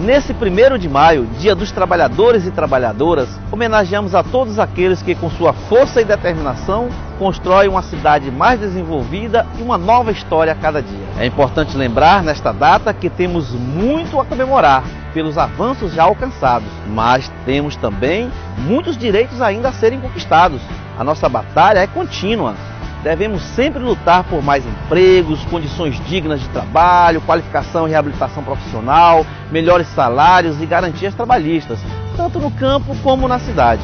Nesse primeiro de maio, Dia dos Trabalhadores e Trabalhadoras, homenageamos a todos aqueles que, com sua força e determinação, constroem uma cidade mais desenvolvida e uma nova história a cada dia. É importante lembrar nesta data que temos muito a comemorar pelos avanços já alcançados, mas temos também muitos direitos ainda a serem conquistados. A nossa batalha é contínua Devemos sempre lutar por mais empregos, condições dignas de trabalho, qualificação e reabilitação profissional, melhores salários e garantias trabalhistas, tanto no campo como na cidade.